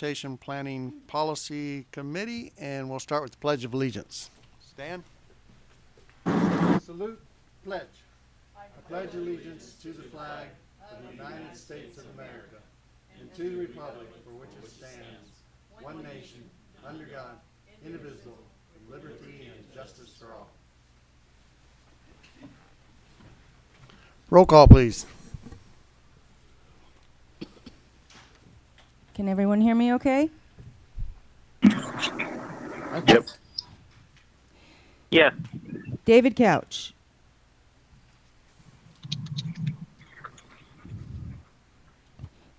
Transportation Planning Policy Committee, and we'll start with the Pledge of Allegiance. Stan? Salute, pledge. I pledge allegiance to the flag of the United States of America and to the republic for which it stands, one nation, under God, indivisible, with liberty and justice for all. Roll call, please. Can everyone hear me okay? Yep. Yes. David Couch.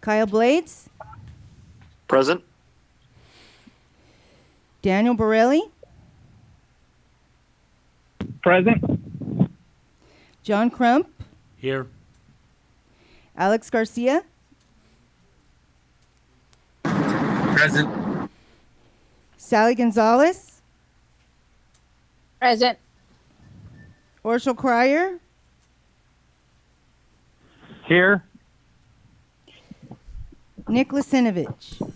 Kyle Blades, Present. Daniel Borelli, Present. John Crump, Here. Alex Garcia, Present. Sally Gonzalez, Present. Orshel Krier, Here. Nick Lasinovich.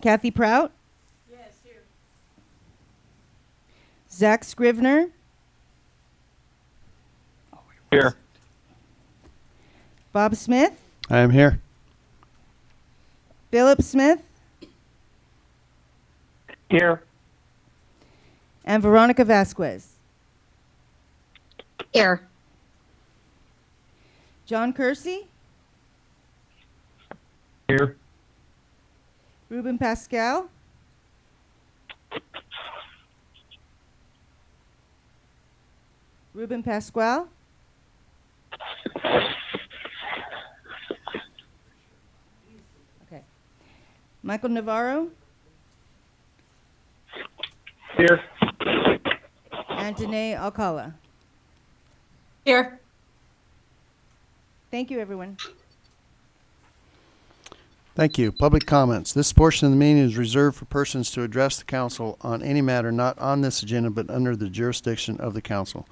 Kathy Prout. Yes, here. Zach Scrivner, Here. Bob Smith, I am here. Philip Smith, Here. and Veronica Vasquez. Here. John Kersey, Here. Ruben Pascal, Ruben Pasquale, okay, Michael Navarro, Here. and Danae Alcala. Here. Thank you, everyone. Thank you. Public comments. This portion of the meeting is reserved for persons to address the council on any matter not on this agenda but under the jurisdiction of the council.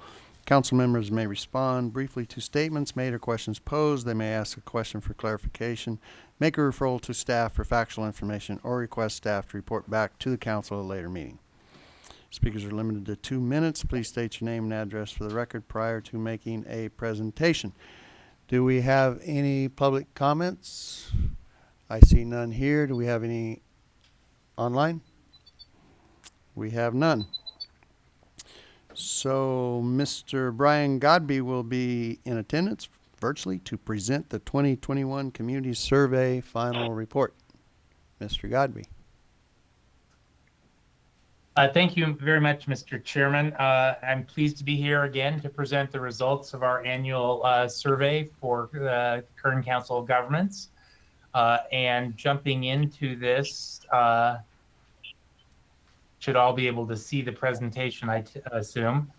Council members may respond briefly to statements made or questions posed. They may ask a question for clarification, make a referral to staff for factual information, or request staff to report back to the council at a later meeting. Speakers are limited to two minutes. Please state your name and address for the record prior to making a presentation. Do we have any public comments? I see none here. Do we have any online? We have none. So Mr. Bryan Godbe will be in attendance virtually to present the 2021 Community Survey final report. Mr. Godbe. Uh, Thank you very much, Mr. Chairman. Uh, I'm pleased to be here again to present the results of our annual uh, survey for the Kern Council of Governments. Uh, And jumping into this, uh, should all be able to see the presentation, I assume.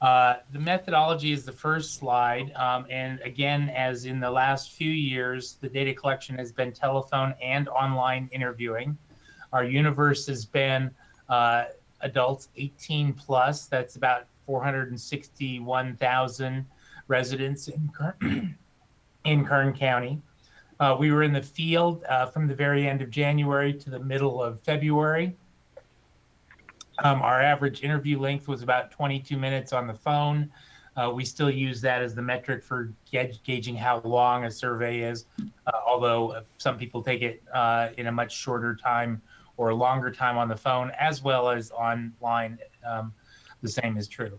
Uh, The methodology is the first slide. um, And again, as in the last few years, the data collection has been telephone and online interviewing. Our universe has been uh, adults 18 plus. That's about 461,000 residents in Kern, in Kern County. Uh, we were in the field uh, from the very end of January to the middle of February. Um, our average interview length was about 22 minutes on the phone. Uh, we still use that as the metric for gauging how long a survey is, uh, although uh, some people take it uh, in a much shorter time or a longer time on the phone, as well as online. Um, the same is true.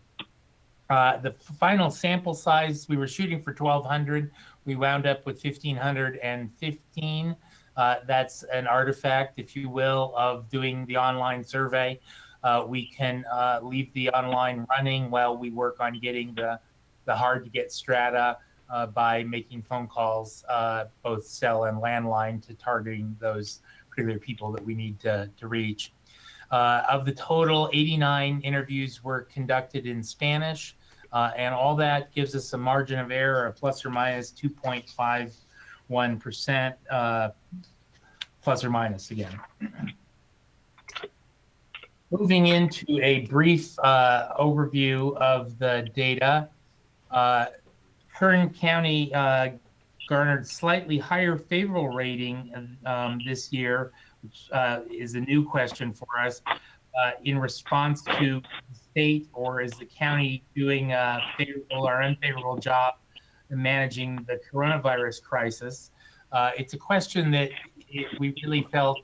Uh, the final sample size, we were shooting for 1,200. We wound up with 1,515. Uh, that's an artifact, if you will, of doing the online survey. Uh, we can uh, leave the online running while we work on getting the, the hard to get strata uh, by making phone calls, uh, both cell and landline, to targeting those particular people that we need to, to reach. Uh, of the total, 89 interviews were conducted in Spanish, and all that gives us a margin of error of plus or minus 2.51%, uh, plus or minus again. Moving into a brief uh, overview of the data. Uh, Kern County uh, garnered slightly higher favorable rating um, this year, which uh, is a new question for us. Uh, in response to the state, or is the county doing a favorable or unfavorable job in managing the coronavirus crisis? Uh, it's a question that it, we really felt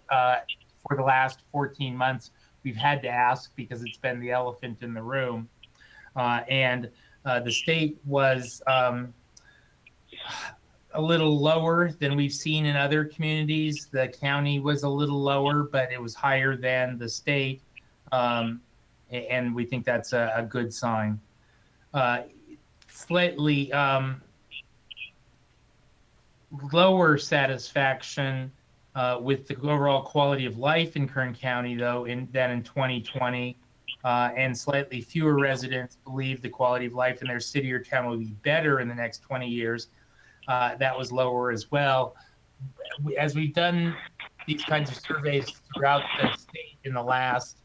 for the last 14 months we've had to ask because it's been the elephant in the room. Uh, and uh, the state was um, a little lower than we've seen in other communities. The county was a little lower, but it was higher than the state. Um, and we think that's a, a good sign. Uh, slightly um, lower satisfaction uh, with the overall quality of life in Kern County, though, in, than in 2020. Uh, and slightly fewer residents believe the quality of life in their city or town will be better in the next 20 years. Uh, that was lower as well. As we've done these kinds of surveys throughout the state in the last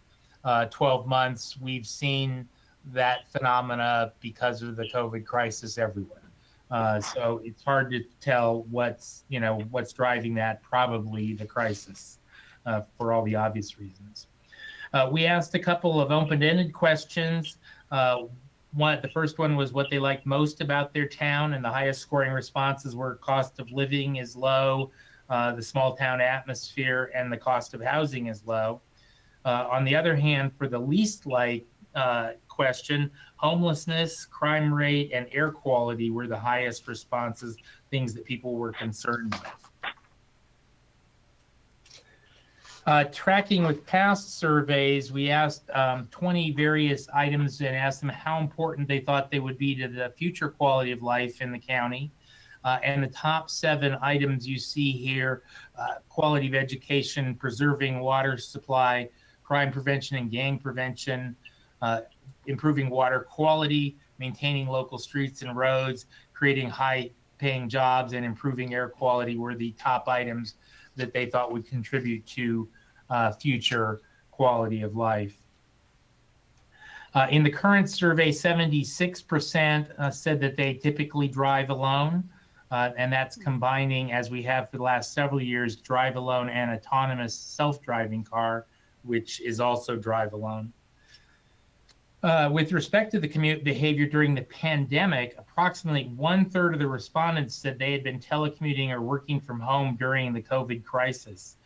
uh, 12 months, we've seen that phenomena because of the COVID crisis everywhere. Uh, so it's hard to tell what's you know what's driving that. Probably the crisis, uh, for all the obvious reasons. Uh, we asked a couple of open-ended questions. Uh, one, the first one was what they liked most about their town, and the highest scoring responses were cost of living is low, uh, the small town atmosphere, and the cost of housing is low. Uh, on the other hand, for the least like uh, question, homelessness, crime rate, and air quality were the highest responses, things that people were concerned with. Uh, tracking with past surveys, we asked um, 20 various items and asked them how important they thought they would be to the future quality of life in the county. Uh, and the top seven items you see here uh, quality of education, preserving water supply, crime prevention and gang prevention, uh, improving water quality, maintaining local streets and roads, creating high paying jobs, and improving air quality were the top items that they thought would contribute to uh, future quality of life. Uh, in the current survey, 76% uh, said that they typically drive alone. Uh, and that's combining, as we have for the last several years, drive alone and autonomous self driving car, which is also drive alone. Uh, with respect to the commute behavior during the pandemic, approximately one third of the respondents said they had been telecommuting or working from home during the COVID crisis.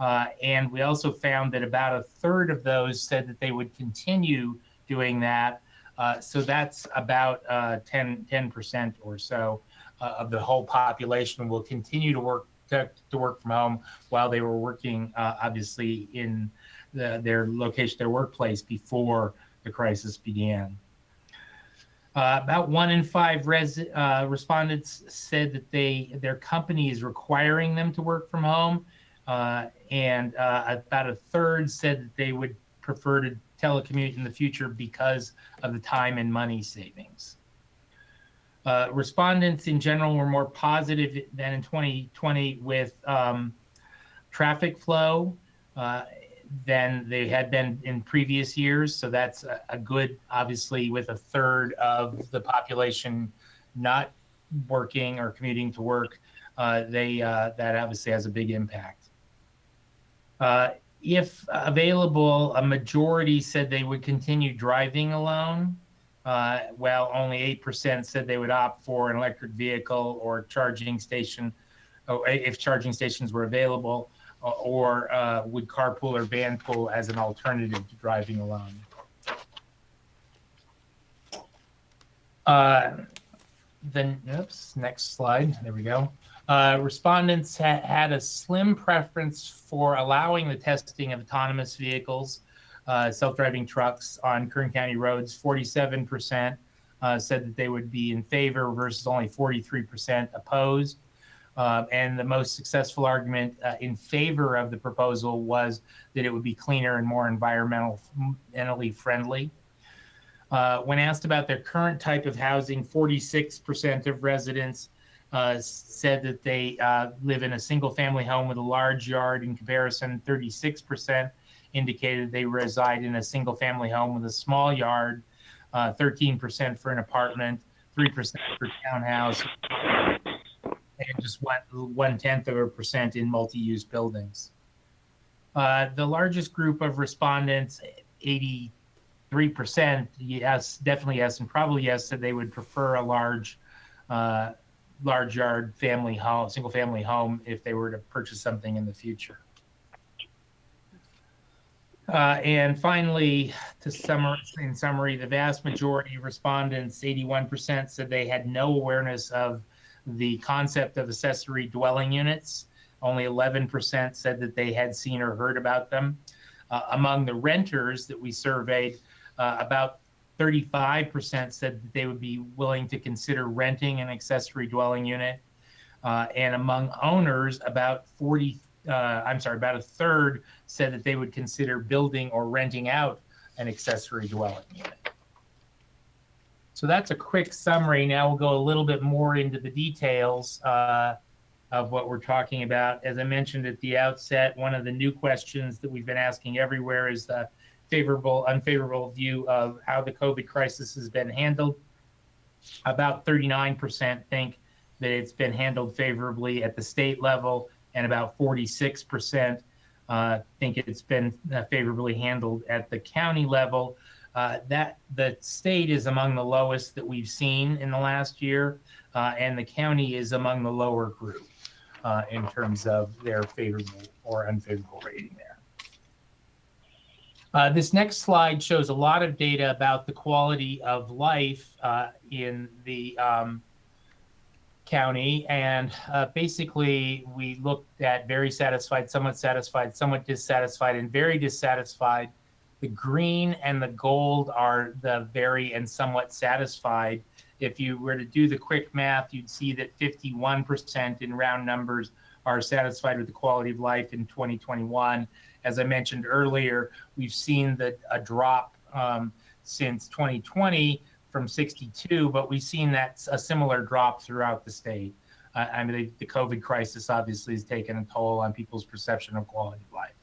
Uh, and we also found that about a third of those said that they would continue doing that. Uh, so that's about uh, 10, 10% or so uh, of the whole population will continue to work to, to work from home while they were working, uh, obviously, in the, their location, their workplace before the crisis began. Uh, about one in five res, uh, respondents said that they their company is requiring them to work from home, uh, and uh, about a third said that they would prefer to telecommute in the future because of the time and money savings. Uh, respondents in general were more positive than in 2020 with um, traffic flow uh, than they had been in previous years. So that's a, a, good, obviously, with a third of the population not working or commuting to work, uh, they uh, that obviously has a big impact. Uh, if available, a majority said they would continue driving alone. Uh, while only 8% said they would opt for an electric vehicle or charging station, or if charging stations were available, or uh, would carpool or vanpool as an alternative to driving alone. Uh, then, oops, next slide. There we go. Uh, respondents ha had a slim preference for allowing the testing of autonomous vehicles uh, self-driving trucks on Kern County roads. 47% uh, said that they would be in favor versus only 43% opposed. Uh, and the most successful argument uh, in favor of the proposal was that it would be cleaner and more environmentally friendly. Uh, when asked about their current type of housing, 46% of residents uh, said that they live in a single family home with a large yard. In comparison, 36% indicated they reside in a single family home with a small yard, uh, 13% for an apartment, three percent for townhouse, and just one one tenth of a percent in multi-use buildings. Uh, the largest group of respondents, eighty-three percent, yes, definitely yes, and probably yes, said they would prefer a large, uh, large yard family home, single family home if they were to purchase something in the future. Uh, and finally, to summarize, in summary, the vast majority of respondents, 81%, said they had no awareness of the concept of accessory dwelling units. Only 11% said that they had seen or heard about them. Uh, among the renters that we surveyed, uh, about 35% said that they would be willing to consider renting an accessory dwelling unit. Uh, and among owners, about 40, uh, I'm sorry, about a third said that they would consider building or renting out an accessory dwelling unit. So that's a quick summary. Now we'll go a little bit more into the details uh, of what we're talking about. As I mentioned at the outset, one of the new questions that we've been asking everywhere is the favorable, unfavorable view of how the COVID crisis has been handled. About 39% think that it's been handled favorably at the state level, and about 46% uh, think it's been uh, favorably handled at the county level. Uh, that the state is among the lowest that we've seen in the last year, uh, and the county is among the lower group uh, in terms of their favorable or unfavorable rating there. Uh, this next slide shows a lot of data about the quality of life uh, in the um, county. And basically, we looked at very satisfied, somewhat satisfied, somewhat dissatisfied, and very dissatisfied. The green and the gold are the very and somewhat satisfied. If you were to do the quick math, you'd see that 51% in round numbers are satisfied with the quality of life in 2021. As I mentioned earlier, we've seen that a drop um, since 2020 from 62, but we've seen that a similar drop throughout the state. Uh, I mean, the, the, COVID crisis obviously has taken a toll on people's perception of quality of life.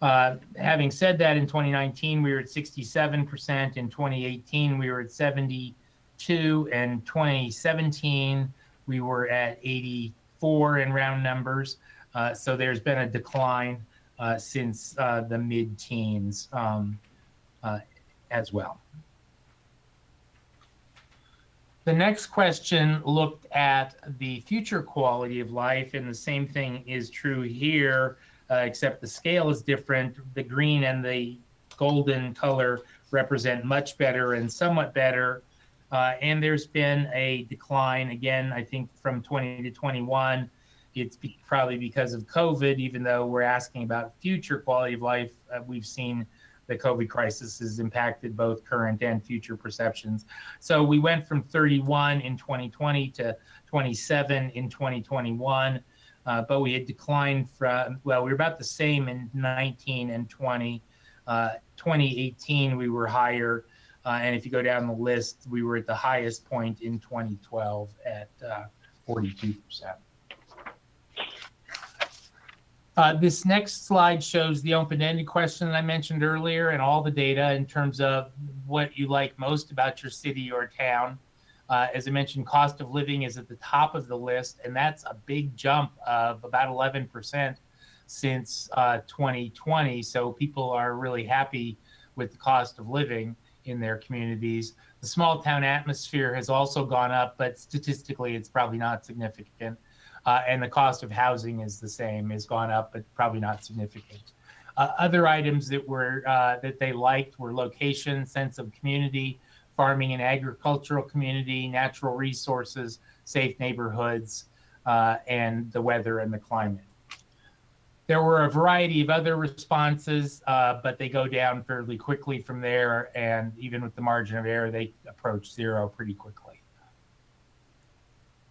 Uh, having said that, in 2019 we were at 67%. In 2018 we were at 72. And 2017 we were at 84 in round numbers. Uh, so there's been a decline uh, since uh, the mid-teens um, uh, as well. The next question looked at the future quality of life, and the same thing is true here, uh, except the scale is different. The green and the golden color represent much better and somewhat better. Uh, and there's been a decline again, I think from 20 to 21. It's be probably because of COVID, even though we're asking about future quality of life, uh, we've seen the COVID crisis has impacted both current and future perceptions. So we went from 31 in 2020 to 27 in 2021, uh, but we had declined from, well, we were about the same in 19 and 20. Uh, 2018, we were higher. Uh, and if you go down the list, we were at the highest point in 2012 at 42%. Uh, this next slide shows the open-ended question that I mentioned earlier and all the data in terms of what you like most about your city or town. Uh, as I mentioned, cost of living is at the top of the list, and that's a big jump of about 11% since uh, 2020. So people are really happy with the cost of living in their communities. The small town atmosphere has also gone up, but statistically, it's probably not significant. Uh, and the cost of housing is the same, has gone up, but probably not significant. Uh, other items that were uh, that they liked were location, sense of community, farming and agricultural community, natural resources, safe neighborhoods, uh, and the weather and the climate. There were a variety of other responses, uh, but they go down fairly quickly from there, and even with the margin of error, they approach zero pretty quickly.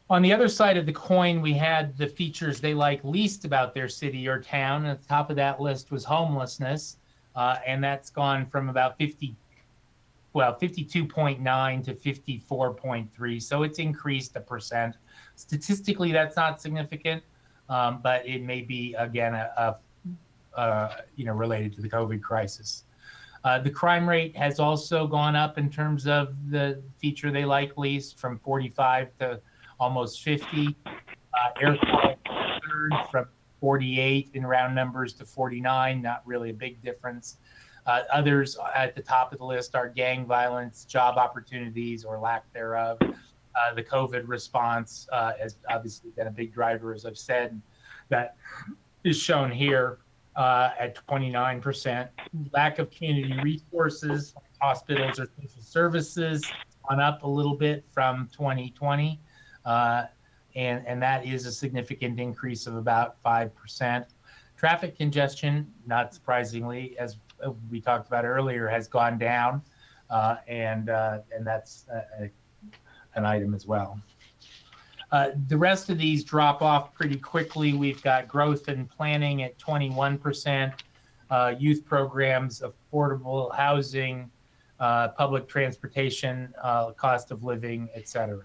On the other side of the coin, we had the features they like least about their city or town. At the top of that list was homelessness, uh, and that's gone from about 50, well, 52.9 to 54.3. So it's increased a percent. Statistically, that's not significant, um, but it may be again a, a, a, you know related to the COVID crisis. Uh, the crime rate has also gone up in terms of the feature they like least from 45 to almost 50. Uh, air quality from 48 in round numbers to 49, not really a big difference. Uh, others at the top of the list are gang violence, job opportunities or lack thereof. Uh, the COVID response uh, has obviously been a big driver, as I've said. That is shown here uh, at 29%. Lack of community resources, hospitals or social services, on up a little bit from 2020. Uh, and, and that is a significant increase of about 5%. Traffic congestion, not surprisingly, as we talked about earlier, has gone down. Uh, and, uh, and that's a, an item as well. Uh, the rest of these drop off pretty quickly. We've got growth and planning at 21%, uh, youth programs, affordable housing, uh, public transportation, uh, cost of living, et cetera.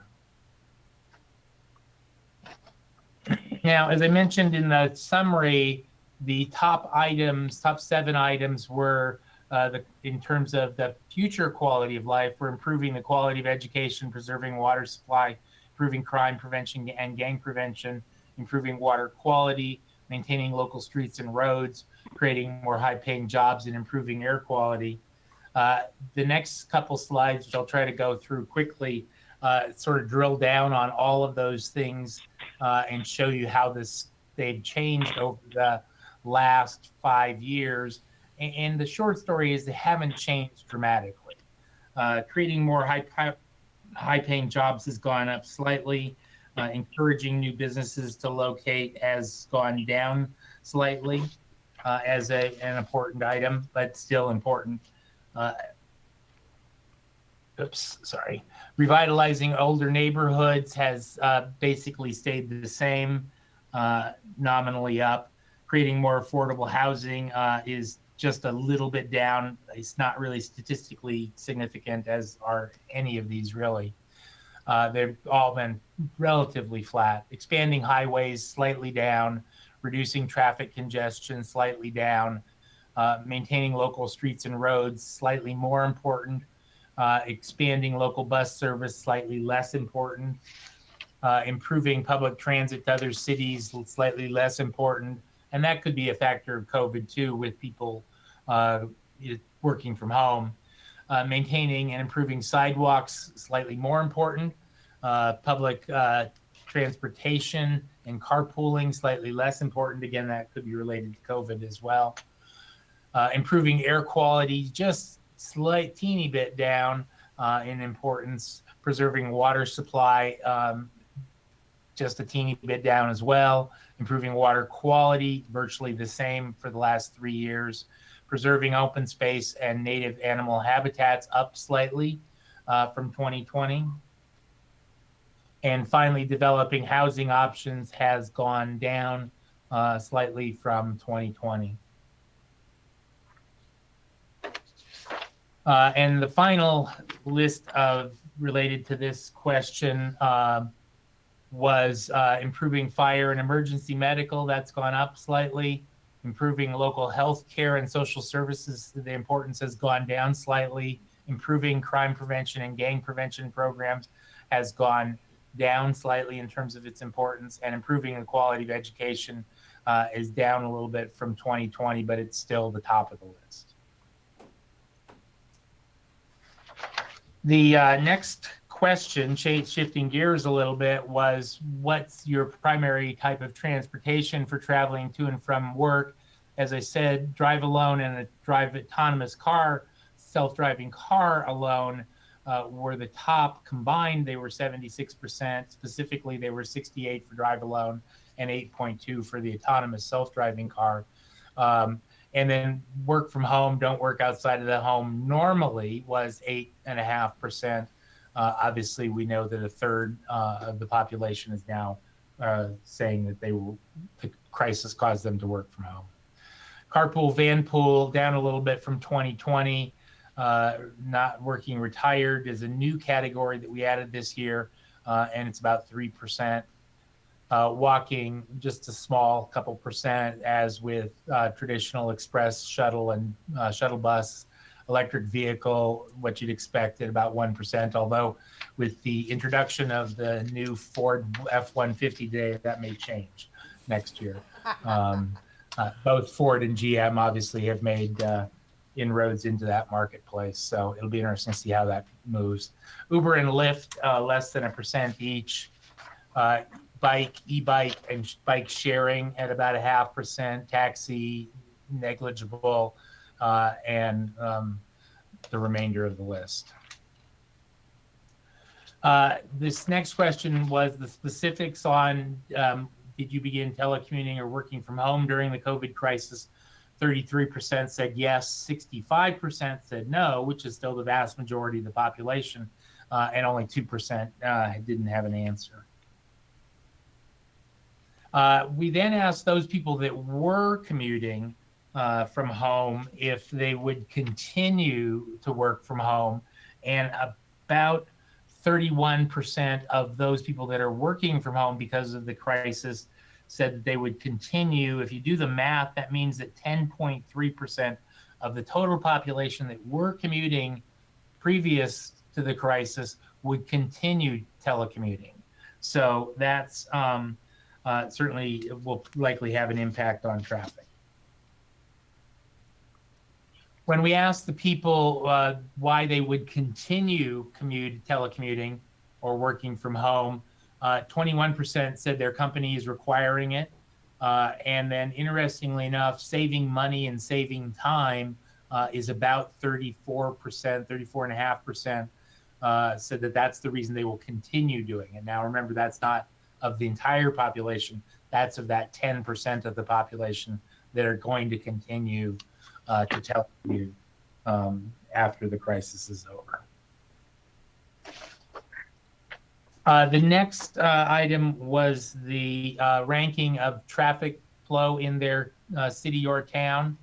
Now, as I mentioned in the summary, the top items, top seven items were uh, the, in terms of the future quality of life, we're improving the quality of education, preserving water supply, improving crime prevention and gang prevention, improving water quality, maintaining local streets and roads, creating more high paying jobs and improving air quality. Uh, the next couple slides, which I'll try to go through quickly, uh, sort of drill down on all of those things uh, and show you how this they've changed over the last five years. And, and the short story is they haven't changed dramatically. Uh, creating more high, high, high paying jobs has gone up slightly. Uh, encouraging new businesses to locate has gone down slightly uh, as a, an important item, but still important. Uh, oops, sorry. Revitalizing older neighborhoods has uh, basically stayed the same, uh, nominally up. Creating more affordable housing uh, is just a little bit down. It's not really statistically significant, as are any of these really. Uh, they've all been relatively flat. Expanding highways slightly down, reducing traffic congestion slightly down, uh, maintaining local streets and roads slightly more important, uh, expanding local bus service slightly less important, uh, improving public transit to other cities slightly less important, and that could be a factor of COVID too, with people uh, working from home. Uh, maintaining and improving sidewalks slightly more important. Uh, public uh, transportation and carpooling slightly less important. Again, that could be related to COVID as well. Uh, improving air quality just slight teeny bit down uh, in importance. Preserving water supply um, just a teeny bit down as well. Improving water quality virtually the same for the last three years preserving open space and native animal habitats up slightly uh, from 2020. And finally, developing housing options has gone down uh, slightly from 2020. Uh, and the final list of related to this question uh, was uh, improving fire and emergency medical. That's gone up slightly improving local health care and social services, the importance has gone down slightly. Improving crime prevention and gang prevention programs has gone down slightly in terms of its importance, and improving the quality of education uh, is down a little bit from 2020, but it's still the top of the list. The uh, next question, shifting gears a little bit, was what's your primary type of transportation for traveling to and from work? As I said, drive alone and a drive autonomous car, self driving car alone uh, were the top combined. They were 76%. Specifically, they were 68 for drive alone and 8.2 for the autonomous self driving car. Um, and then work from home, don't work outside of the home normally was 8.5%. Uh, obviously, we know that a third uh, of the population is now uh, saying that they will, the crisis caused them to work from home. Carpool, vanpool down a little bit from 2020. Uh, not working retired is a new category that we added this year, uh, and it's about 3%. Uh, walking, just a small couple percent, as with traditional express shuttle and shuttle bus electric vehicle, what you'd expect at about 1%. Although with the introduction of the new Ford F 150 today, that may change next year. Um, uh, both Ford and GM obviously have made uh, inroads into that marketplace. So it'll be interesting to see how that moves. Uber and Lyft, uh, less than a percent each. Uh, bike, e-bike, and sh- bike sharing at about a half percent. Taxi, negligible, uh, and um, the remainder of the list. Uh, this next question was the specifics on um, did you begin telecommuting or working from home during the COVID crisis? 33% said yes, 65% said no, which is still the vast majority of the population, uh, and only 2% uh, didn't have an answer. Uh, we then asked those people that were commuting uh, from home if they would continue to work from home, and about 31% of those people that are working from home because of the crisis said that they would continue. If you do the math, that means that 10.3% of the total population that were commuting previous to the crisis would continue telecommuting. So that's um, uh, certainly will likely have an impact on traffic. When we asked the people uh, why they would continue commute telecommuting or working from home, uh, 21% said their company is requiring it. Uh, and then, interestingly enough, saving money and saving time uh, is about 34%, 34.5% uh, said that that's the reason they will continue doing it. Now, remember, that's not of the entire population, that's of that 10% of the population that are going to continue uh, to telecommute um, after the crisis is over. Uh, the next uh, item was the uh, ranking of traffic flow in their uh, city or town.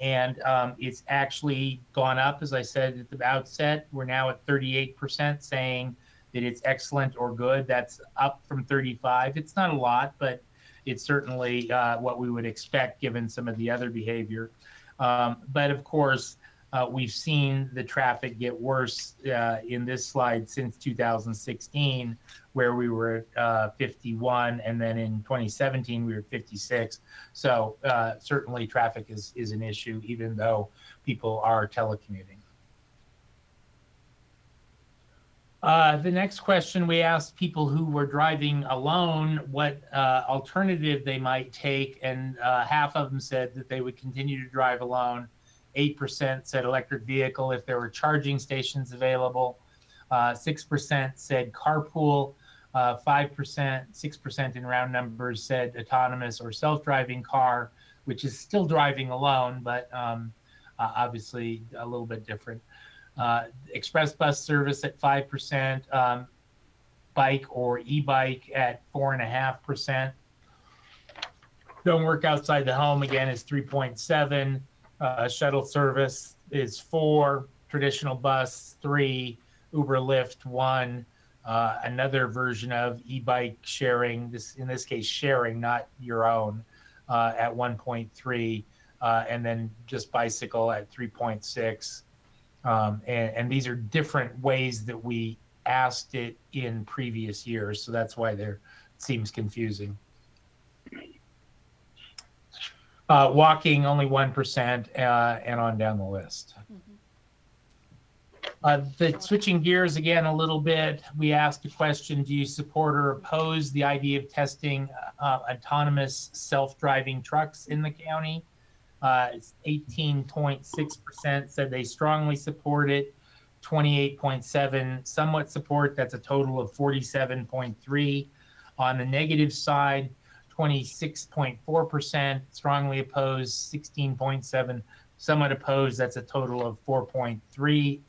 And um, it's actually gone up, as I said at the outset. We're now at 38% saying that it's excellent or good. That's up from 35. It's not a lot, but it's certainly uh, what we would expect given some of the other behavior. Um, but of course, uh, we've seen the traffic get worse uh, in this slide since 2016, where we were uh, 51, and then in 2017 we were 56. So uh, certainly traffic is is an issue, even though people are telecommuting. Uh, the next question we asked people who were driving alone what uh, alternative they might take, and uh, half of them said that they would continue to drive alone. 8% said electric vehicle if there were charging stations available. 6% said carpool. 5%, 6% in round numbers said autonomous or self driving car, which is still driving alone, but um, uh, obviously a little bit different. Uh, express bus service at 5%, um, bike or e bike at 4.5%. Don't work outside the home again is 3.7. Uh, shuttle service is four. Traditional bus, three. Uber Lyft, one. Uh, another version of e bike sharing, this in this case, sharing, not your own, uh, at 1.3. Uh, and then just bicycle at 3.6. Um, and, and these are different ways that we asked it in previous years. So that's why there seems confusing. Uh, walking only 1% uh, and on down the list. Uh, the switching gears again a little bit, we asked a question, do you support or oppose the idea of testing uh, autonomous self-driving trucks in the county? Uh, it's 18.6% said they strongly support it. 28.7 somewhat support. That's a total of 47.3. On the negative side, 26.4% strongly opposed, 16.7 somewhat opposed. That's a total of 4.3,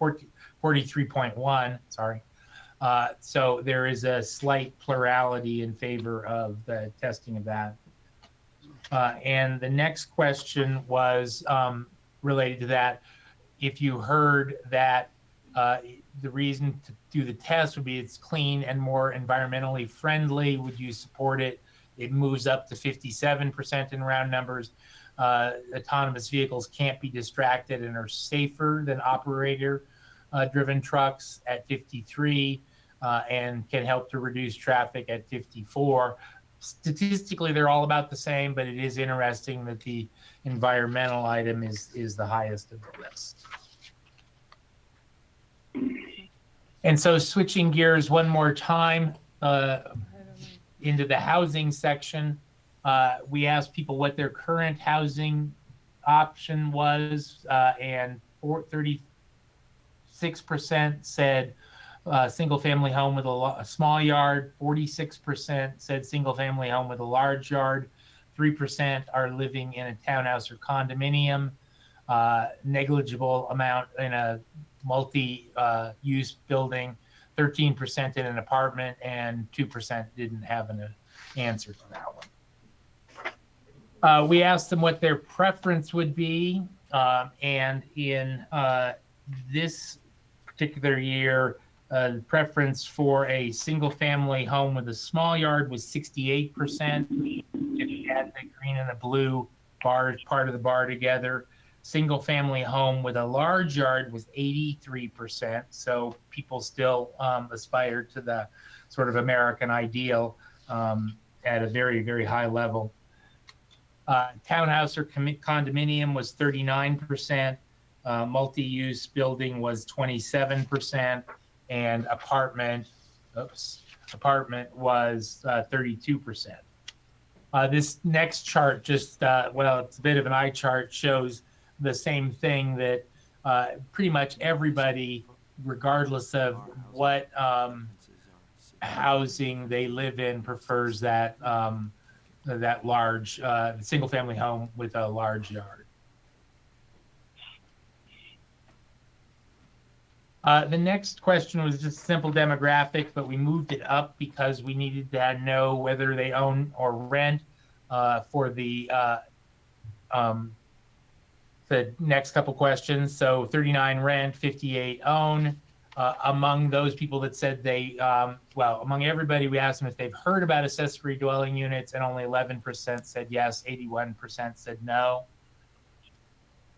43.1. Sorry. Uh, so there is a slight plurality in favor of the testing of that. Uh, and the next question was um, related to that. If you heard that uh, the reason to do the test would be it's clean and more environmentally friendly, would you support it? It moves up to 57% in round numbers. uh, autonomous vehicles can't be distracted and are safer than operator uh, driven trucks at 53 uh, and can help to reduce traffic at 54. Statistically, they're all about the same, but it is interesting that the environmental item is is the highest of the list. And so, switching gears one more time uh, into the housing section, uh, we asked people what their current housing option was, uh, and four, 36% said uh, single family home with a, a small yard, 46% said single family home with a large yard, 3% are living in a townhouse or condominium, uh, negligible amount in a multi uh, use building, 13% in an apartment, and 2% didn't have an uh, answer to that one. Uh, we asked them what their preference would be, um, and in uh, this particular year, uh, preference for a single family home with a small yard was 68%. If you add the green and the blue bars, part of the bar together, single family home with a large yard was 83%. So people still um, aspire to the sort of American ideal um, at a very, very high level. Uh, townhouse or condominium was 39%. Uh, multi-use building was 27% and apartment, oops, apartment was uh, 32%. Uh, this next chart just, uh, well, it's a bit of an eye chart, shows the same thing that uh, pretty much everybody, regardless of what um, housing they live in, prefers that um, that large uh, single-family home with a large yard. Uh, the next question was just simple demographic, but we moved it up because we needed to know whether they own or rent uh, for the uh, um, the next couple questions. So 39 rent, 58 own. Uh, among those people that said they, um, well, among everybody, we asked them if they've heard about accessory dwelling units, and only 11% said yes, 81% said no.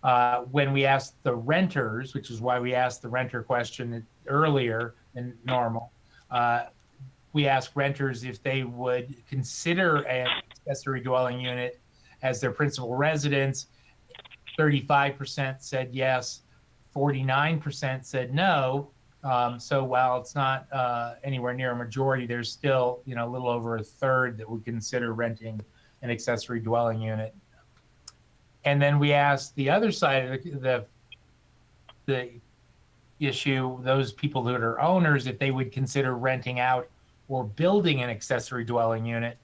Uh, when we asked the renters, which is why we asked the renter question earlier than normal, uh, we asked renters if they would consider an accessory dwelling unit as their principal residence. 35% said yes, 49% said no. Um, so while it's not uh, anywhere near a majority, there's still you know a little over a third that would consider renting an accessory dwelling unit. And then we asked the other side of the, the the issue, those people that are owners, if they would consider renting out or building an accessory dwelling unit.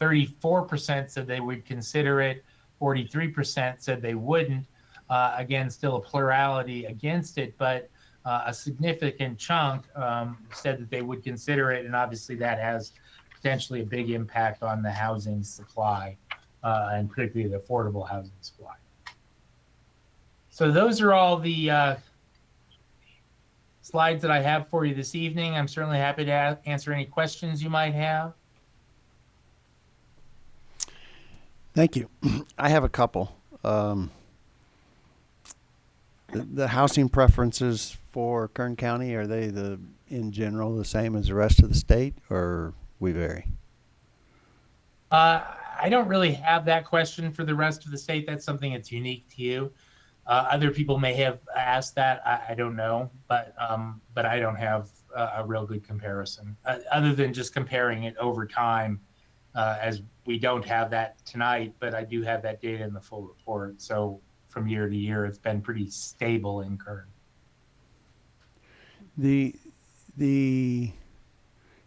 34% said they would consider it. 43% said they wouldn't. Uh, again, still a plurality against it, but uh, a significant chunk um, said that they would consider it, and obviously that has potentially a big impact on the housing supply, uh, and particularly the affordable housing supply. So those are all the uh, slides that I have for you this evening. I'm certainly happy to answer any questions you might have. Thank you. I have a couple. Um, the, the housing preferences for Kern County are they the in general the same as the rest of the state, or we vary? Uh, I don't really have that question for the rest of the state. That's something that's unique to you. Uh, other people may have asked that. I, I don't know, but um, but I don't have a, a real good comparison uh, other than just comparing it over time. Uh, as we don't have that tonight, but I do have that data in the full report. So from year to year, it's been pretty stable in Kern. The the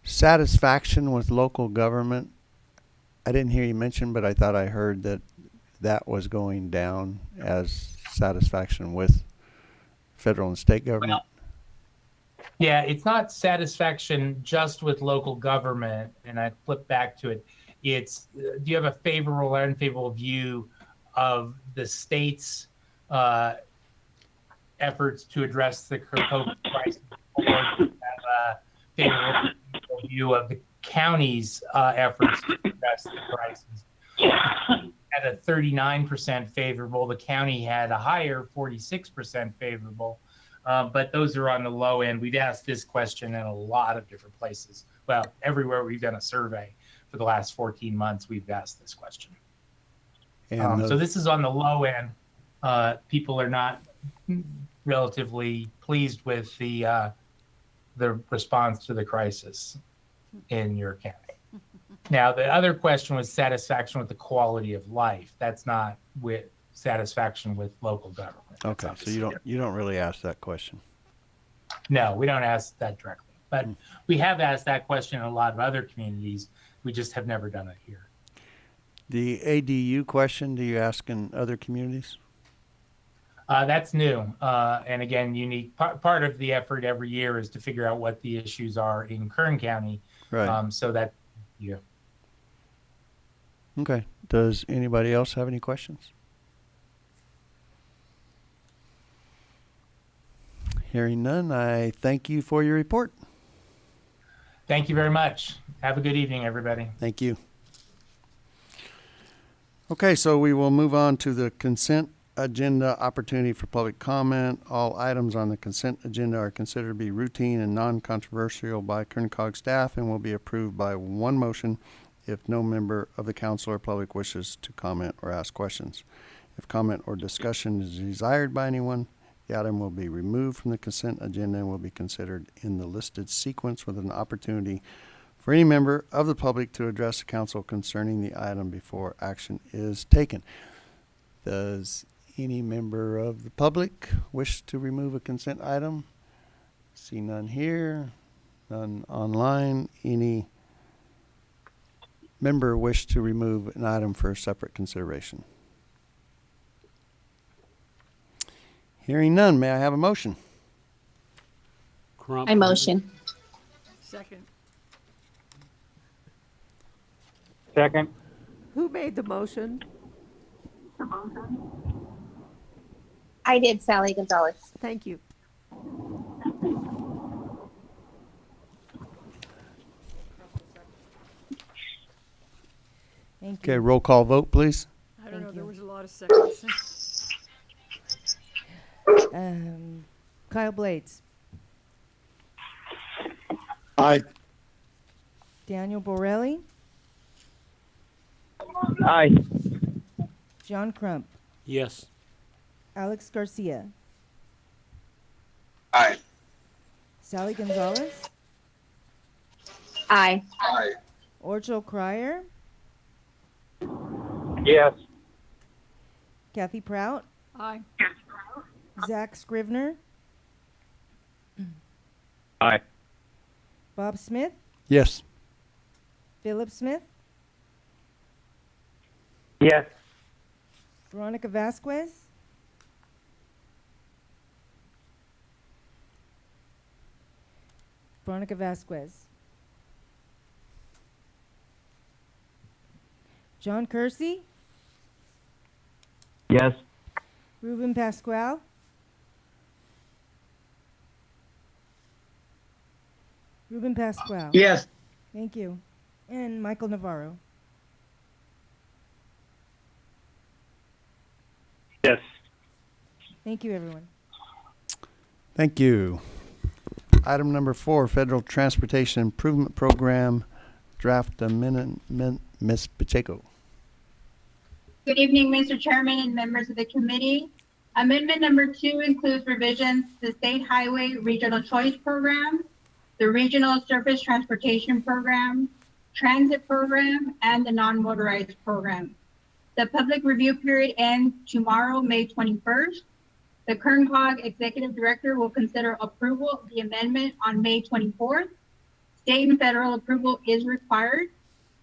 satisfaction with local government. I didn't hear you mention, but I thought I heard that that was going down as satisfaction with federal and state government. Yeah, it's not satisfaction just with local government, and I flip back to it. It's do you have a favorable or unfavorable view of the state's uh, efforts to address the COVID crisis, or do you have a favorable view of the county's uh, efforts to address the crisis? had a 39% favorable. The county had a higher 46% favorable. Uh, but those are on the low end. We've asked this question in a lot of different places. Well, everywhere we've done a survey for the last 14 months, we've asked this question. And Um, so this is on the low end. Uh, people are not relatively pleased with the uh, the response to the crisis in your county. Now, the other question was satisfaction with the quality of life. That's not with satisfaction with local government. That's okay, so obviously you don't, you don't really ask that question. no, we don't ask that directly, but we have asked that question in a lot of other communities. We just have never done it here. The ADU question, do you ask in other communities? Uh, that's new, uh, and again, unique. Part, part of the effort every year is to figure out what the issues are in Kern County, Right, um, so that yeah. okay. Does anybody else have any questions? Hearing none, I thank you for your report. Thank you very much. Have a good evening, everybody. Thank you. Okay, so we will move on to the consent agenda opportunity for public comment. All items on the consent agenda are considered to be routine and non-controversial by Kerncog staff and will be approved by one motion if no member of the council or public wishes to comment or ask questions. If comment or discussion is desired by anyone, the item will be removed from the consent agenda and will be considered in the listed sequence with an opportunity for any member of the public to address the council concerning the item before action is taken. Does any member of the public wish to remove a consent item? See none here, none online. Any member wish to remove an item for separate consideration? Hearing none, may I have a motion? Crump. I motion. Second. Second. Who made the motion? I did, Sally Gonzalez. Thank you. Thank Okay, roll call vote, please. I don't Thank know, there was a lot of seconds. Um, Kyle Blades, Aye. Daniel Borelli, Aye. John Crump, Yes. Alex Garcia, Aye. Sally Gonzalez, Aye. Aye. Orchel Krier, Yes. Kathy Prout, Aye. Zach Scrivner, Aye. Bob Smith, Yes. Philip Smith, Yes. Veronica Vasquez, Veronica Vasquez, John Kersey, Yes. Ruben Pasquale, Ruben Pasquale. Yes. Thank you. And Michael Navarro. Yes. Thank you, everyone. Thank you. Item number four, Federal Transportation Improvement Program, draft amendment, Ms. Pacheco. Good evening, Mr. Chairman and members of the committee. Amendment number two includes revisions to the State Highway Regional Choice Program, the Regional Surface Transportation Program, Transit Program, and the Non-Motorized Program. The public review period ends tomorrow, May 21st. The Kern Cog Executive Director will consider approval of the amendment on May 24th. State and federal approval is required.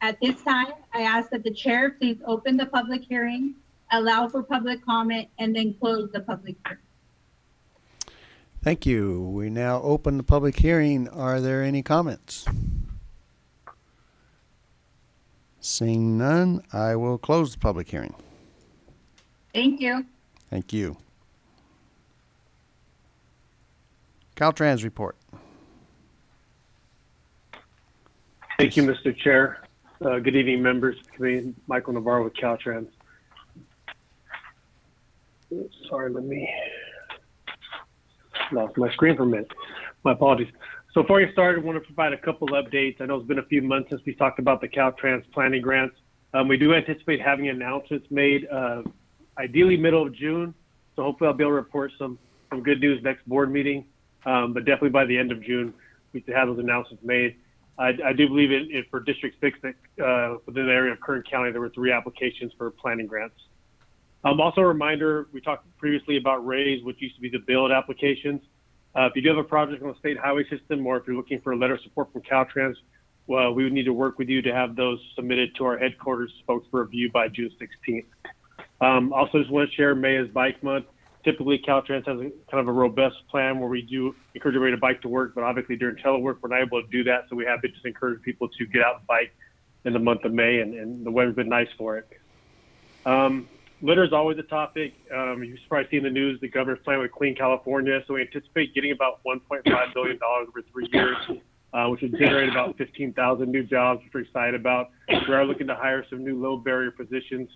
At this time, I ask that the chair please open the public hearing, allow for public comment, and then close the public hearing. Thank you. We now open the public hearing. Are there any comments? Seeing none, I will close the public hearing. Thank you. Thank you. Caltrans report. Thank you, Mr. Chair. Uh, Good evening, members. Michael Navarro with Caltrans. Sorry, let me lost my screen for a minute. My apologies. So before we start, I want to provide a couple updates. I know it's been a few months since we talked about the Caltrans planning grants. Um, we do anticipate having announcements made, uh, ideally middle of June. So hopefully I'll be able to report some, some good news next board meeting. Um, but definitely by the end of June, we should have those announcements made. I, I do believe it, it for District 6 that uh, within the area of Kern County, there were three applications for planning grants. Um, also, a reminder we talked previously about RAISE, which used to be the build applications. Uh, if you do have a project on the state highway system, or if you're looking for a letter of support from Caltrans, well, we would need to work with you to have those submitted to our headquarters folks for review by June 16th. Um, also, just want to share May is Bike Month. Typically, Caltrans has a, kind of a robust plan where we do encourage everybody to bike to work, but obviously during telework, we're not able to do that. So we have been just encouraging people to get out and bike in the month of May, and, and the weather's been nice for it. Um, litter is always a topic. Um, you've probably seen the news. The governor's plan with Clean California, so we anticipate getting about 1.5 billion dollars over three years, uh, which would generate about 15,000 new jobs, which we're excited about. We are looking to hire some new low barrier positions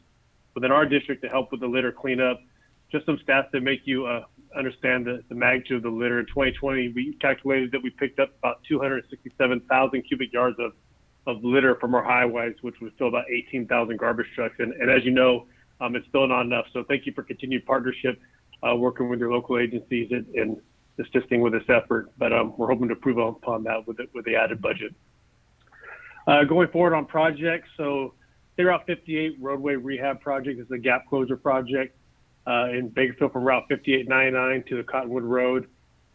within our district to help with the litter cleanup. Just some stats to make you uh, understand the, the magnitude of the litter. In 2020, we calculated that we picked up about 267,000 cubic yards of, of litter from our highways, which would fill about 18,000 garbage trucks. And, and as you know, um, it's still not enough. So thank you for continued partnership, uh, working with your local agencies and, and assisting with this effort. But um, we're hoping to improve upon that with the, with the added budget. Uh, going forward on projects, so State Route 58 roadway rehab project is a gap closure project uh, in Bakersfield from Route 5899 to the Cottonwood Road.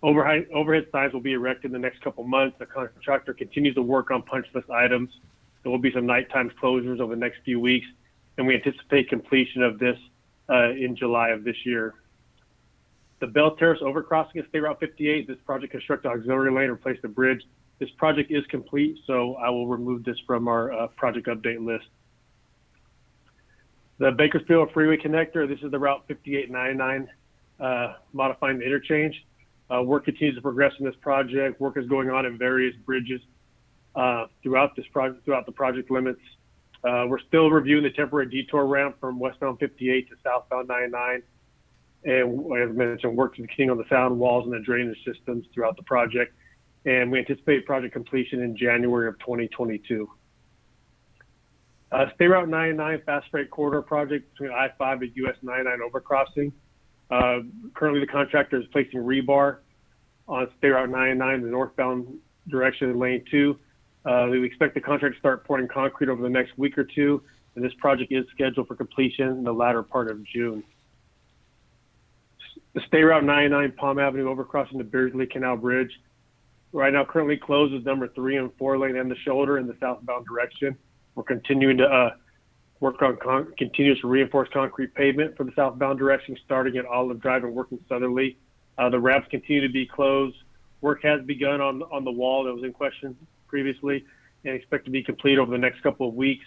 Overhead, overhead signs will be erected in the next couple months. The contractor continues to work on punch list items. There will be some nighttime closures over the next few weeks, and we anticipate completion of this uh, in July of this year. The Belle Terrace overcrossing at State Route 58, this project constructed auxiliary lane, replaced the bridge. This project is complete, so I will remove this from our uh, project update list. The Bakersfield Freeway Connector, this is the Route 5899 uh, modifying the interchange. Uh, work continues to progress in this project. Work is going on in various bridges uh, throughout this project, throughout the project limits. Uh, we're still reviewing the temporary detour ramp from westbound 58 to southbound 99. And as mentioned, work is continuing on the sound walls and the drainage systems throughout the project. And we anticipate project completion in January of 2022. Uh, State Route 99 Fast Freight Corridor project between I-5 and US 99 overcrossing. Uh, currently, the contractor is placing rebar on State Route 99 in the northbound direction lane two. Uh, we expect the contractor to start pouring concrete over the next week or two, and this project is scheduled for completion in the latter part of June. The State Route 99 Palm Avenue overcrossing the Beardsley Canal Bridge. Right now, currently closed number three and four lane and the shoulder in the southbound direction. We're continuing to uh, work on con- continuous reinforced concrete pavement for the southbound direction, starting at Olive Drive and working southerly. Uh, the ramps continue to be closed. Work has begun on on the wall that was in question previously, and expect to be complete over the next couple of weeks.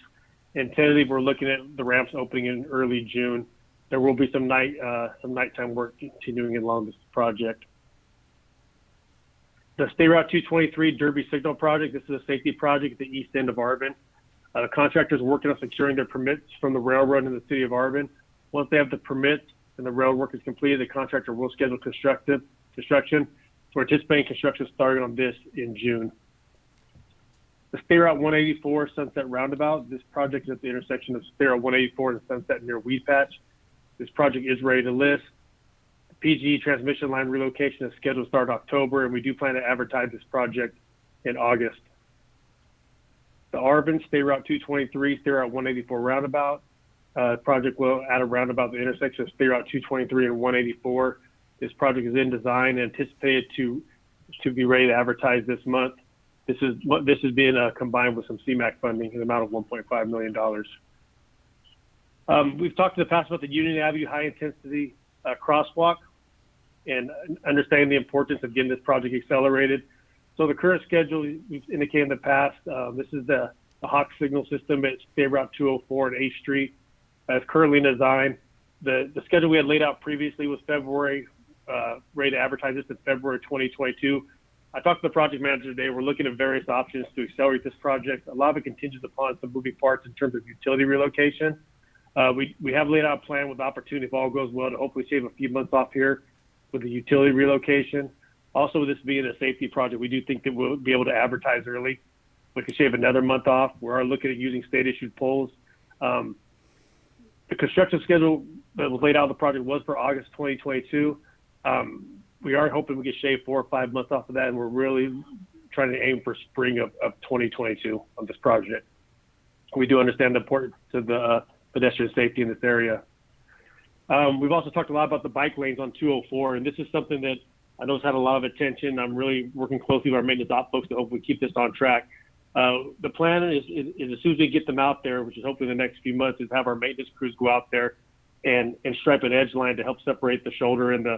And tentatively, we're looking at the ramps opening in early June. There will be some night uh, some nighttime work continuing along this project. The State Route 223 Derby Signal Project. This is a safety project at the east end of Arvin. Uh, the contractors working on securing their permits from the railroad in the city of Arvin. Once they have the permits and the road work is completed, the contractor will schedule constructive construction. So we're anticipating construction starting on this in June. The State Route 184 Sunset Roundabout. This project is at the intersection of State Route 184 and Sunset near Weed Patch. This project is ready to list. The transmission line relocation is scheduled to start October, and we do plan to advertise this project in August the Arvin State Route 223, State Route 184 roundabout. Uh, project will add a roundabout the intersection of State Route 223 and 184. This project is in design and anticipated to to be ready to advertise this month. This is what this is being uh, combined with some CMAQ funding in the amount of 1.5 million dollars. Um, we've talked in the past about the Union Avenue high intensity uh, crosswalk and understanding the importance of getting this project accelerated. So the current schedule we've indicated in the past, uh, this is the, the Hawk signal system at State Route 204 and 8th Street. As currently in design, the, the schedule we had laid out previously was February, uh, ready to advertise this in February 2022. I talked to the project manager today. We're looking at various options to accelerate this project. A lot of it contingent upon some moving parts in terms of utility relocation. Uh, we, we have laid out a plan with opportunity, if all goes well, to hopefully shave a few months off here with the utility relocation. Also, this being a safety project, we do think that we'll be able to advertise early. We can shave another month off. We are looking at using state issued poles. Um, the construction schedule that was laid out of the project was for August 2022. Um, we are hoping we can shave four or five months off of that, and we're really trying to aim for spring of, of 2022 on this project. We do understand the importance of the uh, pedestrian safety in this area. Um, we've also talked a lot about the bike lanes on 204, and this is something that I know it's had a lot of attention. I'm really working closely with our maintenance op folks to hopefully keep this on track. Uh, the plan is, is, is, as soon as we get them out there, which is hopefully the next few months, is have our maintenance crews go out there and, and stripe an edge line to help separate the shoulder and the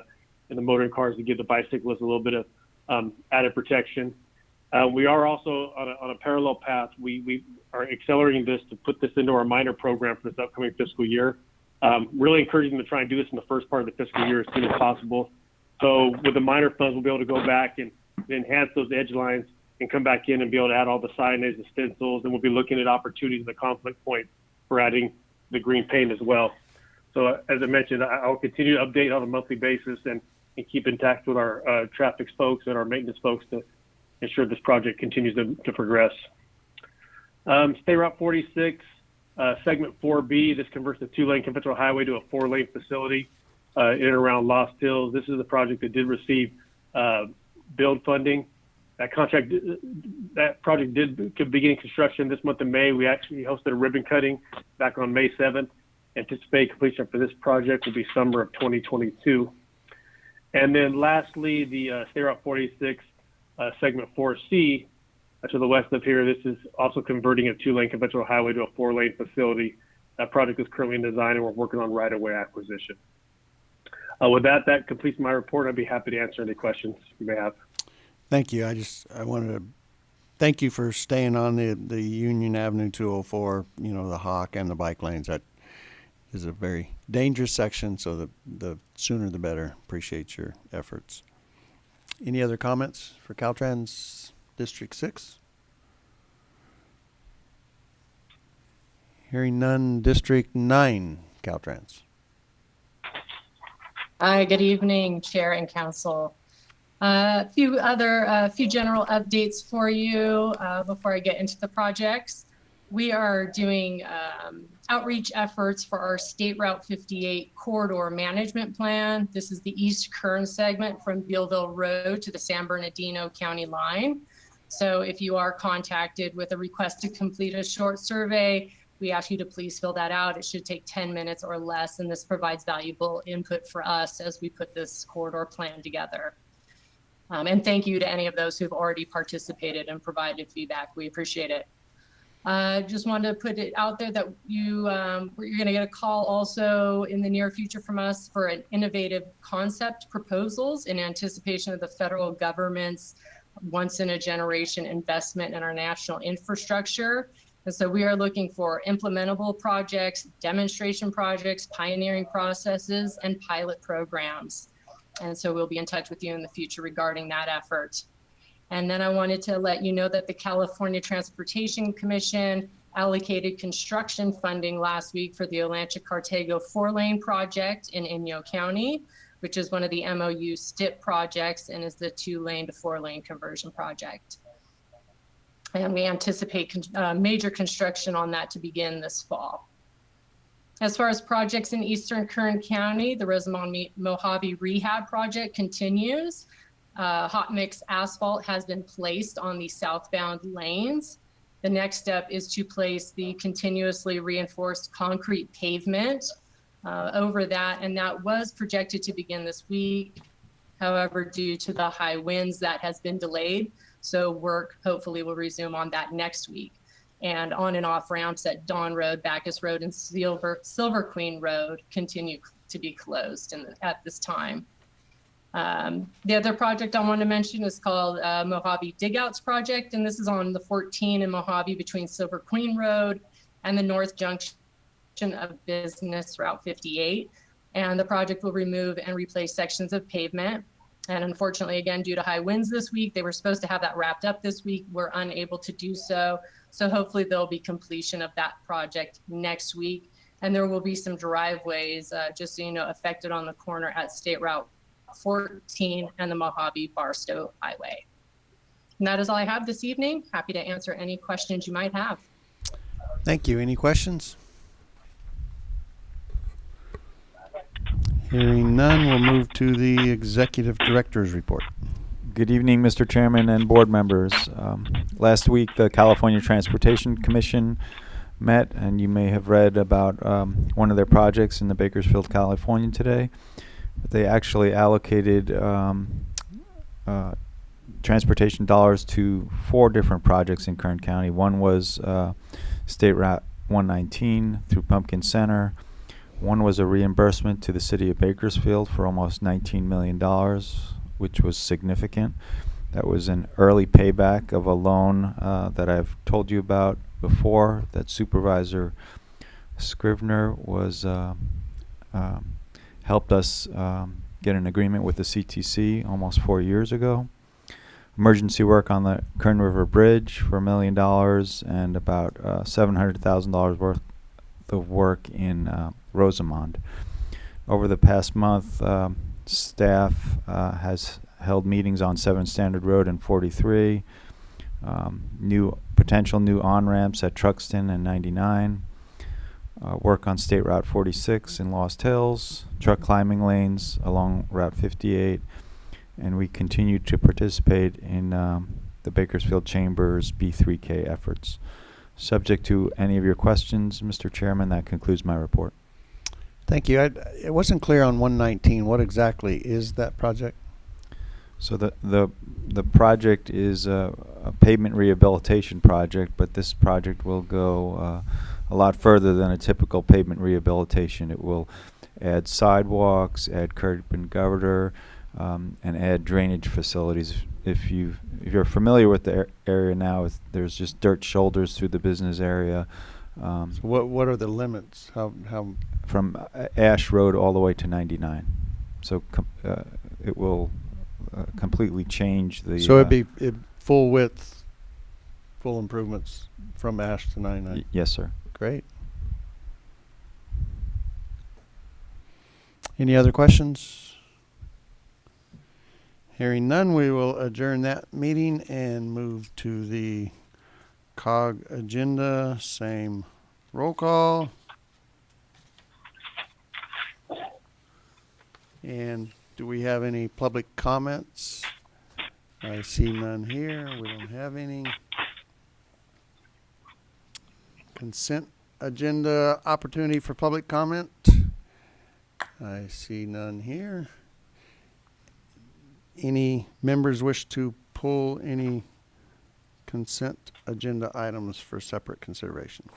and the motoring cars to give the bicyclists a little bit of um, added protection. Uh, we are also on a, on a parallel path. We, we are accelerating this to put this into our minor program for this upcoming fiscal year. Um, really encouraging them to try and do this in the first part of the fiscal year as soon as possible. So with the minor funds, we'll be able to go back and enhance those edge lines and come back in and be able to add all the signage, the stencils, and we'll be looking at opportunities, the conflict points for adding the green paint as well. So as I mentioned, I'll continue to update on a monthly basis and, and keep in touch with our uh, traffic folks and our maintenance folks to ensure this project continues to, to progress. Um, State Route 46, uh, segment 4B, this converts the two-lane conventional highway to a four-lane facility uh, in and around Lost Hills. This is a project that did receive uh, build funding. That contract, that project did begin construction this month of May. We actually hosted a ribbon cutting back on May 7th. Anticipated completion for this project will be summer of 2022. And then lastly, the uh, State Route 46 uh, segment 4C uh, to the west of here. This is also converting a two-lane conventional highway to a four-lane facility. That project is currently in design, and we're working on right-of-way acquisition. Uh, with that, that completes my report. I'd be happy to answer any questions you may have. Thank you. I just, I wanted to thank you for staying on the, the Union Avenue 204, you know, the Hawk and the bike lanes. That is a very dangerous section, so the, the sooner the better. Appreciate your efforts. Any other comments for Caltrans District 6? Hearing none, District 9, Caltrans. Hi, good evening, Chair and Council. A uh, few other, a uh, few general updates for you uh, before I get into the projects. We are doing um, outreach efforts for our State Route 58 corridor management plan. This is the East Kern segment from Bealville Road to the San Bernardino County line. So if you are contacted with a request to complete a short survey, we ask you to please fill that out. It should take 10 minutes or less, and this provides valuable input for us as we put this corridor plan together. Um, and thank you to any of those who've already participated and provided feedback. We appreciate it. Uh, just wanted to put it out there that you um, you're going to get a call also in the near future from us for an innovative concept proposals in anticipation of the federal government's once in a generation investment in our national infrastructure. And so we are looking for implementable projects, demonstration projects, pioneering processes, and pilot programs. And so we'll be in touch with you in the future regarding that effort. And then I wanted to let you know that the California Transportation Commission allocated construction funding last week for the Olancha Cartago four lane project in Inyo County, which is one of the MOU STIP projects and is the two lane to four lane conversion project. And we anticipate uh, major construction on that to begin this fall. As far as projects in Eastern Kern County, the Rosamond Mojave Rehab Project continues. Uh, hot mix asphalt has been placed on the southbound lanes. The next step is to place the continuously reinforced concrete pavement uh, over that, and that was projected to begin this week. However, due to the high winds, that has been delayed. So work hopefully will resume on that next week. And on and off ramps at Dawn Road, Backus Road, and Silver, Silver Queen Road continue to be closed in, at this time. Um, the other project I want to mention is called uh, Mojave Digouts Project, and this is on the 14 in Mojave between Silver Queen Road and the North Junction of Business Route 58. And the project will remove and replace sections of pavement. And unfortunately, again, due to high winds this week, they were supposed to have that wrapped up this week. We're unable to do so. So hopefully there'll be completion of that project next week. And there will be some driveways, uh, just so you know, affected on the corner at State Route 14 and the Mojave Barstow Highway. And that is all I have this evening. Happy to answer any questions you might have. Thank you. Any questions? Hearing none, we'll move to the executive director's report. Good evening, Mr. Chairman and board members. Um, last week, the California Transportation Commission met, and you may have read about um, one of their projects in the Bakersfield Californian today. They actually allocated um, uh, transportation dollars to four different projects in Kern County. One was uh, State Route 119 through Pumpkin Center. One was a reimbursement to the city of Bakersfield for almost $19 million, which was significant. That was an early payback of a loan uh, that I've told you about before that Supervisor Scrivner was uh, um, helped us um, get an agreement with the CTC almost four years ago. Emergency work on the Kern River Bridge for a million dollars and about uh, $700,000 worth of work in uh, Rosamond. Over the past month, um, staff uh, has held meetings on 7 Standard Road and 43, um, new potential new on-ramps at Truxtun and 99, uh, work on State Route 46 in Lost Hills, truck climbing lanes along Route 58, and we continue to participate in um, the Bakersfield Chamber's B3K efforts. Subject to any of your questions, Mr. Chairman, that concludes my report. Thank you. I, it wasn't clear on 119. What exactly is that project? So the the the project is a, a pavement rehabilitation project, but this project will go uh, a lot further than a typical pavement rehabilitation. It will add sidewalks, add curb and gutter, um, and add drainage facilities. If you if you're familiar with the ar- area now, there's just dirt shoulders through the business area. Um, What What are the limits? How how from uh, Ash Road all the way to 99. So com- uh, it will uh, completely change the. so uh, it'd be it, full width, full improvements from Ash to 99. y- yes, sir. Great. Any other questions? Hearing none, we will adjourn that meeting and move to the COG agenda. Same roll call. And do we have any public comments? I see none here. We don't have any. Consent agenda opportunity for public comment. I see none here. Any members wish to pull any consent agenda items for separate consideration?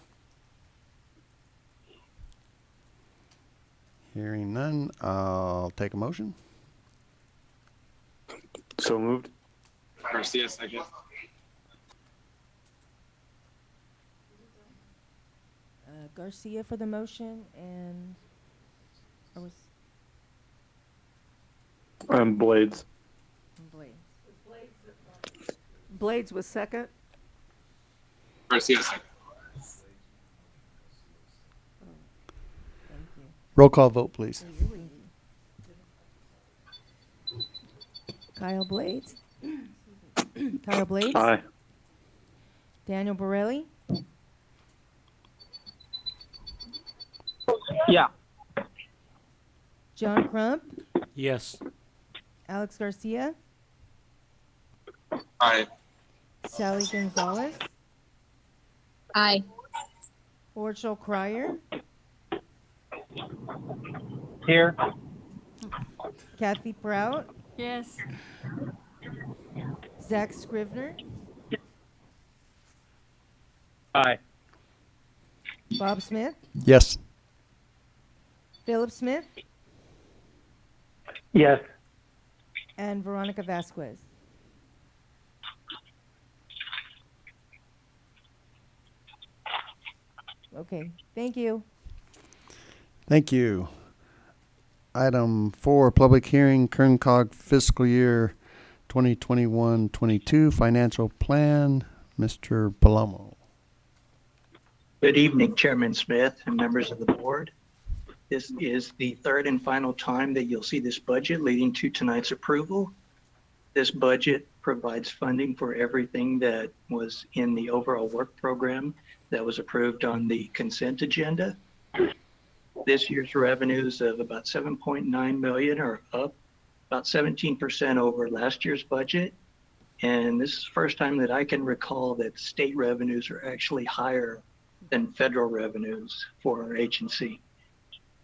Hearing none, I'll take a motion. So moved. Garcia, second. Uh, Garcia for the motion and I was Um, Blades. Blades. Blades was second. Garcia, second. Thank you. Roll call vote, please. You're windy. Kyle Blades. Kyle Blades. Aye. Daniel Borelli. Yeah. John Crump. Yes. Alex Garcia. Aye. Sally Gonzalez. Aye. Orchel Krier. Here. Kathy Prout. Yes. Zach Scrivner. Aye. Bob Smith. Yes. Philip Smith. Yes. And Veronica Vasquez. Okay, thank you. Thank you. Item four, public hearing, Kern Cog fiscal year 2021-22 financial plan. Mr. Palomo. Good evening, Chairman Smith and members of the board. This is the third and final time that you'll see this budget leading to tonight's approval. This budget provides funding for everything that was in the overall work program that was approved on the consent agenda. This year's revenues of about 7.9 million are up about 17% over last year's budget. And this is the first time that I can recall that state revenues are actually higher than federal revenues for our agency.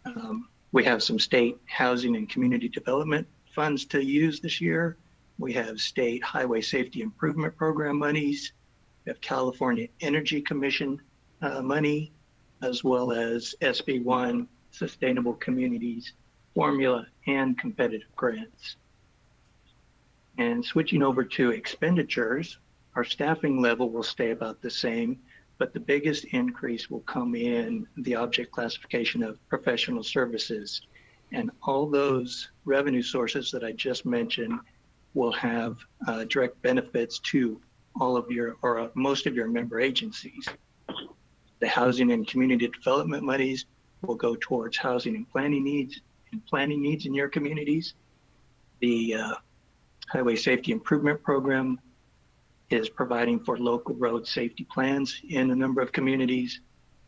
Um, we have some state housing and community development funds to use this year. We have state highway safety improvement program monies. We have California Energy Commission uh, money, as well as SB1 Sustainable Communities Formula and competitive grants. And switching over to expenditures, our staffing level will stay about the same, but the biggest increase will come in the object classification of professional services. And all those revenue sources that I just mentioned will have uh, direct benefits to all of your, or uh, most of your member agencies. The housing and community development monies will go towards housing and planning needs and planning needs in your communities. The uh, Highway Safety Improvement Program is providing for local road safety plans in a number of communities.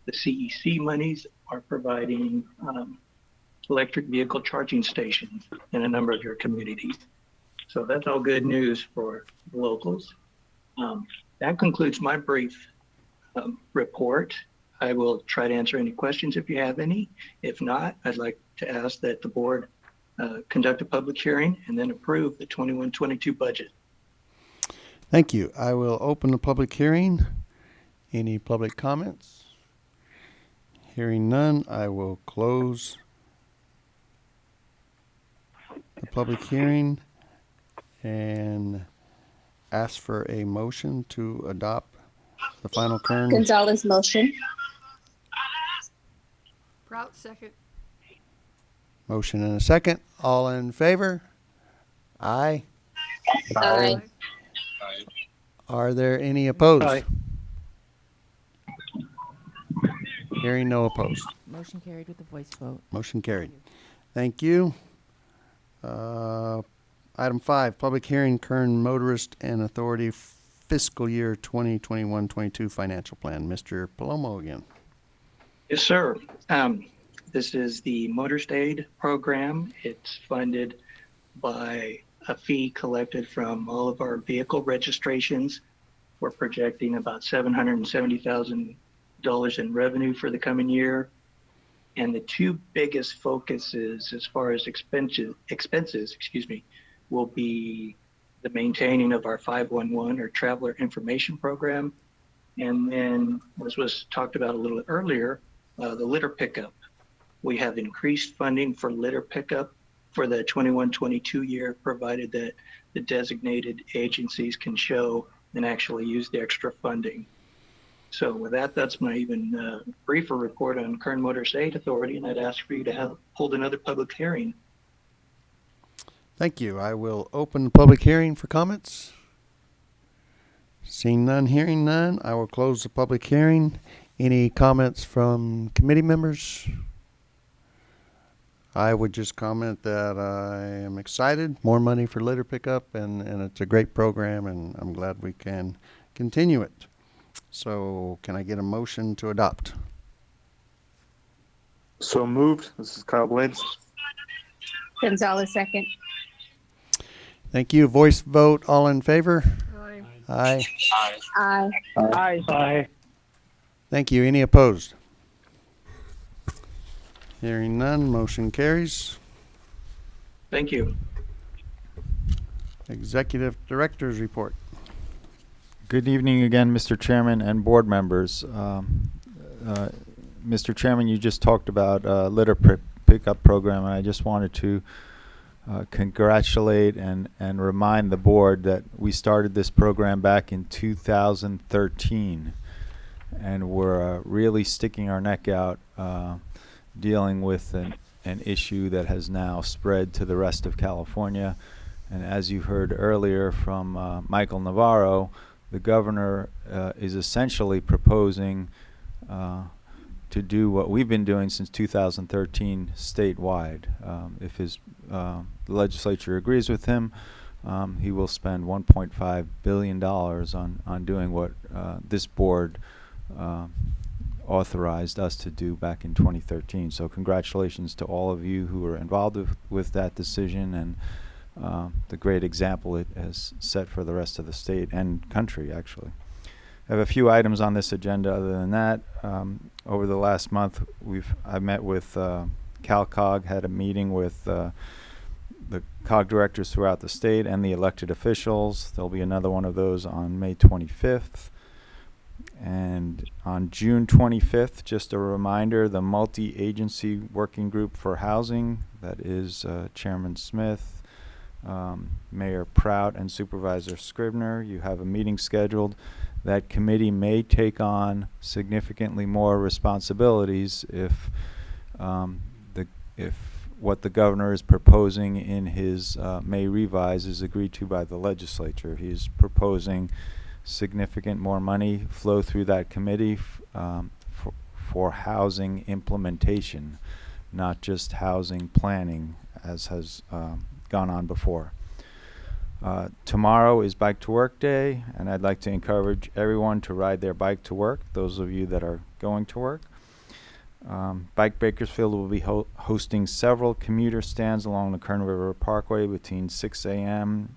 The CEC monies are providing um, electric vehicle charging stations in a number of your communities. So that's all good news for locals. Um, that concludes my brief um, report. I will try to answer any questions if you have any. If not, I'd like to ask that the board uh, conduct a public hearing and then approve the 21-22 budget. Thank you. I will open the public hearing. Any public comments? Hearing none, I will close the public hearing and ask for a motion to adopt the final Kern. Gonzalez motion. Prout second. Motion and a second. All in favor? Aye. Aye. Aye. Are there any opposed? Aye. Hearing no opposed. Motion carried with a voice vote. Motion carried. Thank you. Uh, Item five, public hearing Kern Motorist Aid Authority fiscal year 2021-22 financial plan. Mr. Palomo again. Yes, sir. Um, this is the Motorist Program. It's funded by a fee collected from all of our vehicle registrations. We're projecting about seven hundred and seventy thousand dollars in revenue for the coming year. And the two biggest focuses as far as expenses, expenses, excuse me, will be the maintaining of our 511 or traveler information program. And then, as was talked about a little earlier, uh, the litter pickup. We have increased funding for litter pickup for the 21-22 year, provided that the designated agencies can show and actually use the extra funding. So with that, that's my even uh, briefer report on Kern Motorist Aid Authority, and I'd ask for you to have, hold another public hearing. Thank you. I will open the public hearing for comments. Seeing none, hearing none, I will close the public hearing. Any comments from committee members? I would just comment that I am excited, more money for litter pickup, and, and it's a great program, and I'm glad we can continue it. So can I get a motion to adopt? So moved. This is Kyle Blades. Gonzalez second. Thank you. Voice vote, all in favor? Aye. Aye. Aye. Aye. Aye. Aye. Thank you. Any opposed? Hearing none, motion carries. Thank you. Executive Director's Report. Good evening again, Mr. Chairman and board members. Um, uh, Mr. Chairman, you just talked about uh, litter pri- pickup program, and I just wanted to uh, congratulate and, and remind the board that we started this program back in 2013, and we're uh, really sticking our neck out uh, dealing with an, an issue that has now spread to the rest of California. And as you heard earlier from uh, Michael Navarro, the governor uh, is essentially proposing to do what we've been doing since 2013 statewide. Um, if his uh, the legislature agrees with him, um, he will spend 1.5 billion dollars on on doing what uh, this board uh, authorized us to do back in 2013. So congratulations to all of you who were involved with, with that decision and uh, the great example it has set for the rest of the state and country, actually. I have a few items on this agenda. Other than that, um, over the last month, we've I met with uh, CalCog, had a meeting with uh, COG directors throughout the state and the elected officials. There'll be another one of those on May 25th. And on June 25th, just a reminder, the multi-agency working group for housing, that is uh, Chairman Smith, um, Mayor Prout, and Supervisor Scrivner, you have a meeting scheduled. That committee may take on significantly more responsibilities if um, the if what the governor is proposing in his uh, May revise is agreed to by the legislature. He's proposing significant more money flow through that committee um, for, for housing implementation, not just housing planning as has um, gone on before. Uh, tomorrow is Bike to Work Day, and I'd like to encourage everyone to ride their bike to work, those of you that are going to work. Um, Bike Bakersfield will be ho- hosting several commuter stands along the Kern River Parkway between 6 a.m.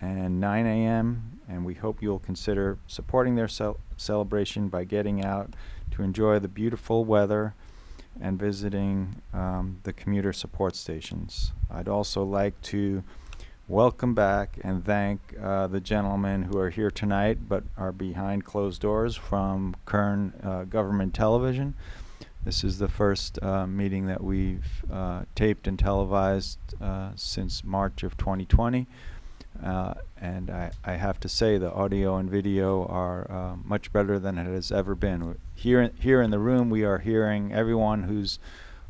and 9 a.m., and we hope you'll consider supporting their cel- celebration by getting out to enjoy the beautiful weather and visiting um, the commuter support stations. I'd also like to welcome back and thank uh, the gentlemen who are here tonight but are behind closed doors from Kern uh, Government Television. This is the first uh, meeting that we've uh, taped and televised uh, since March of 2020. Uh, and I, I have to say the audio and video are uh, much better than it has ever been. Here, in- here in the room, we are hearing everyone who's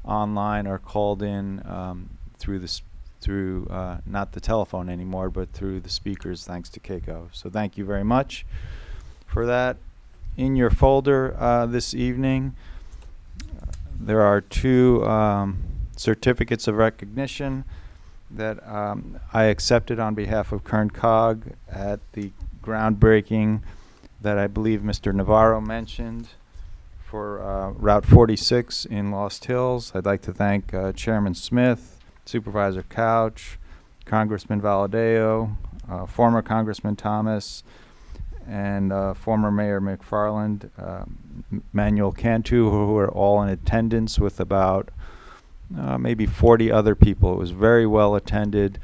online or called in um, through the through uh, not the telephone anymore, but through the speakers, thanks to Keiko. So thank you very much for that. In your folder this evening, there are two um, certificates of recognition that um, I accepted on behalf of Kern Cog at the groundbreaking that I believe Mr. Navarro mentioned for uh, Route 46 in Lost Hills. I'd like to thank uh, Chairman Smith, Supervisor Couch, Congressman Valadao, uh, former Congressman Thomas, and uh, former Mayor McFarland, uh, Manuel Cantu, who were all in attendance with about uh, maybe 40 other people. It was very well attended.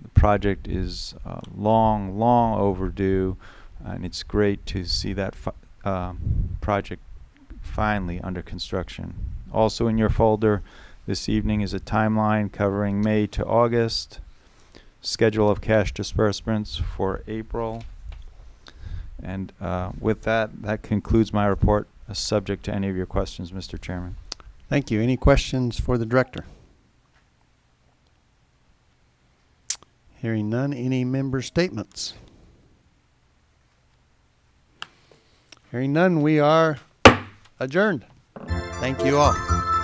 The project is uh, long, long overdue, and it's great to see that um project finally under construction. Also in your folder this evening is a timeline covering May to August, schedule of cash disbursements for April. And uh, with that, that concludes my report, subject to any of your questions, Mr. Chairman. Thank you. Any questions for the director? Hearing none, any member statements? Hearing none, we are adjourned. Thank you all.